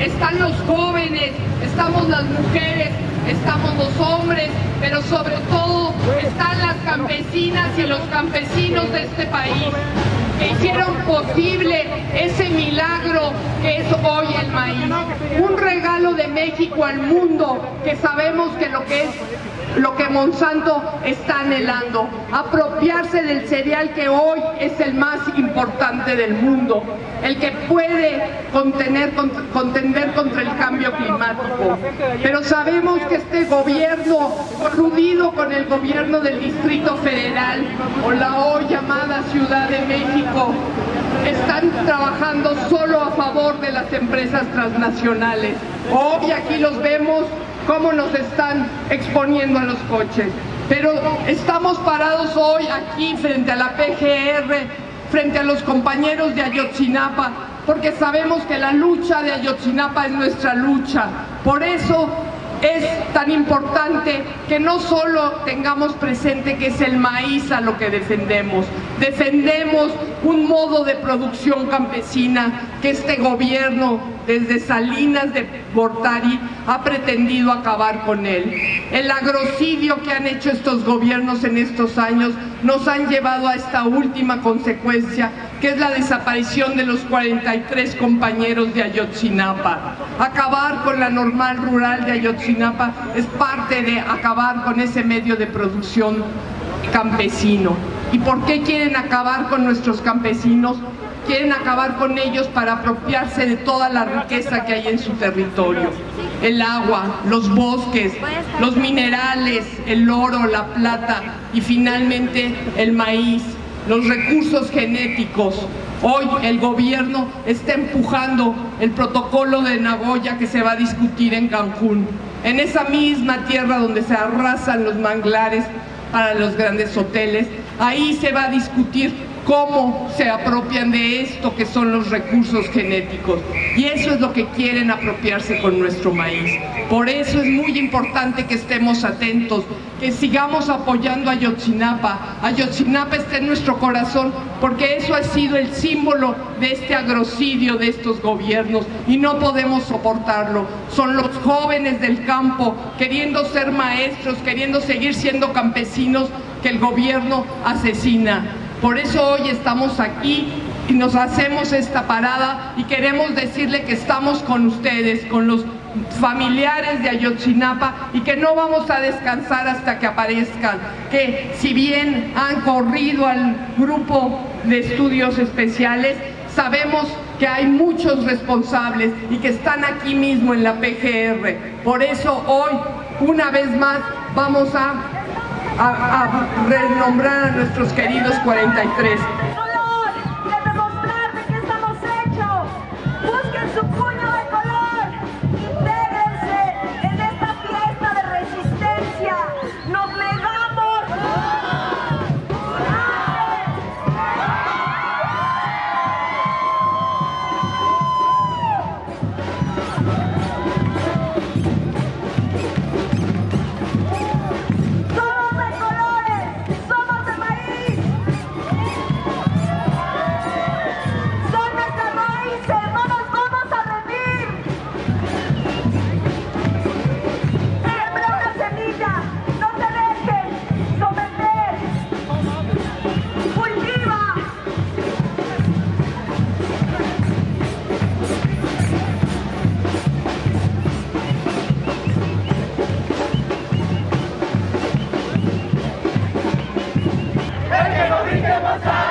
están los jóvenes, estamos las mujeres, estamos los hombres, pero sobre todo están las campesinas y los campesinos de este país que hicieron posible ese milagro que es hoy el maíz. Un regalo de México al mundo que sabemos que lo que lo que Monsanto está anhelando, apropiarse del cereal que hoy es el más importante del mundo, el que puede contener, contender contra el cambio Pero sabemos que este gobierno, coludido con el gobierno del Distrito Federal o la hoy llamada Ciudad de México, están trabajando solo a favor de las empresas transnacionales. Hoy aquí los vemos cómo nos están exponiendo a los coches. Pero estamos parados hoy aquí frente a la PGR, frente a los compañeros de Ayotzinapa, porque sabemos que la lucha de Ayotzinapa es nuestra lucha. Por eso es tan importante que no solo tengamos presente que es el maíz a lo que defendemos, defendemos un modo de producción campesina que este gobierno desde Salinas de Gortari ha pretendido acabar con él. El agrocidio que han hecho estos gobiernos en estos años nos han llevado a esta última consecuencia que es la desaparición de los 43 compañeros de Ayotzinapa. Acabar con la normal rural de Ayotzinapa es parte de acabar con ese medio de producción campesino. ¿Y por qué quieren acabar con nuestros campesinos? Quieren acabar con ellos para apropiarse de toda la riqueza que hay en su territorio. El agua, los bosques, los minerales, el oro, la plata y finalmente el maíz, los recursos genéticos. Hoy el gobierno está empujando el protocolo de Nagoya que se va a discutir en Cancún. En esa misma tierra donde se arrasan los manglares para los grandes hoteles, ahí se va a discutir cómo se apropian de esto que son los recursos genéticos. Y eso es lo que quieren apropiarse con nuestro maíz. Por eso es muy importante que estemos atentos, que sigamos apoyando a Ayotzinapa. Ayotzinapa está en nuestro corazón porque eso ha sido el símbolo de este agrocidio de estos gobiernos y no podemos soportarlo. Son los jóvenes del campo queriendo ser maestros, queriendo seguir siendo campesinos que el gobierno asesina. Por eso hoy estamos aquí y nos hacemos esta parada y queremos decirle que estamos con ustedes, con los familiares de Ayotzinapa y que no vamos a descansar hasta que aparezcan, que si bien han corrido al grupo de estudios especiales, sabemos que hay muchos responsables y que están aquí mismo en la PGR. Por eso hoy, una vez más, vamos a a, renombrar a nuestros queridos 43. Vamos